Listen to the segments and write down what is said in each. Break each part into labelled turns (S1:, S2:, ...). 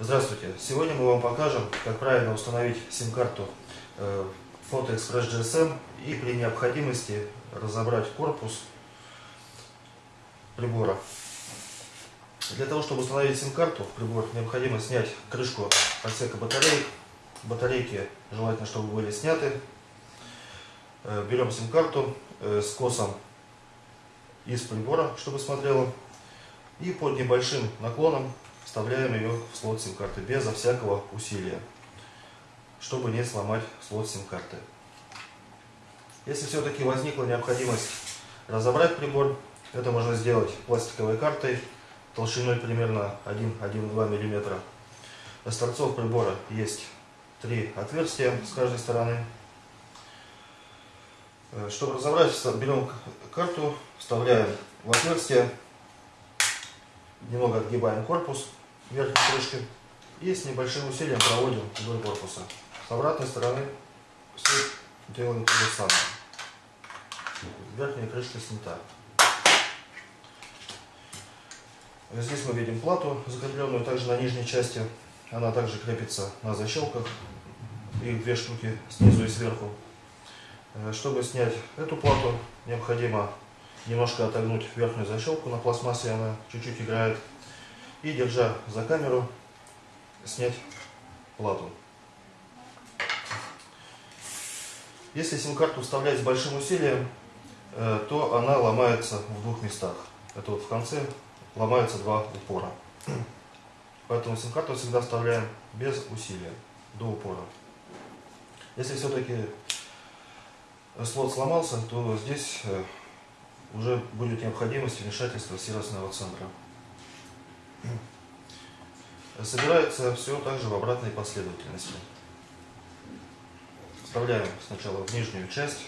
S1: Здравствуйте! Сегодня мы вам покажем, как правильно установить сим-карту э, Photo GSM и при необходимости разобрать корпус прибора. Для того, чтобы установить сим-карту в прибор, необходимо снять крышку отсека батареек. Батарейки желательно, чтобы были сняты. Э, берем сим-карту э, с косом из прибора, чтобы смотрела. И под небольшим наклоном вставляем ее в слот сим-карты безо всякого усилия, чтобы не сломать слот сим-карты. Если все-таки возникла необходимость разобрать прибор, это можно сделать пластиковой картой толщиной примерно 1-1,2 мм. С торцов прибора есть три отверстия с каждой стороны. Э, чтобы разобрать, берем карту, вставляем в отверстие, немного отгибаем корпус верхней крышки и с небольшим усилием проводим вдоль корпуса. С обратной стороны все делаем то же самое. Верхняя крышка снята. Здесь мы видим плату, закрепленную также на нижней части. Она также крепится на защелках. Их две штуки снизу и сверху. Э, чтобы снять эту плату, необходимо немножко отогнуть верхнюю защелку на пластмассе, она чуть-чуть играет. И держа за камеру, снять плату. Если сим-карту вставлять с большим усилием, э, то она ломается в двух местах. Это вот в конце ломаются два упора. Поэтому сим-карту всегда вставляем без усилия, до упора. Если все-таки слот сломался, то здесь э, уже будет необходимость вмешательства сервисного центра. Собирается все также в обратной последовательности. Вставляем сначала в нижнюю часть,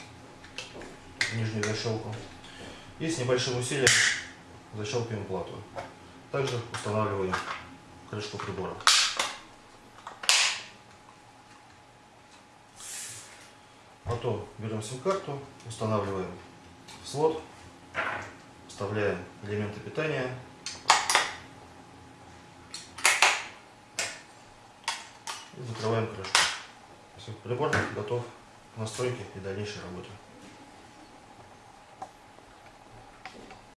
S1: в нижнюю защелку, и с небольшим усилием защелкиваем плату. Также устанавливаем крышку прибора. Потом берем сим-карту, устанавливаем в слот, вставляем элементы питания. И закрываем крышку. Прибор готов к настройке и дальнейшей работе.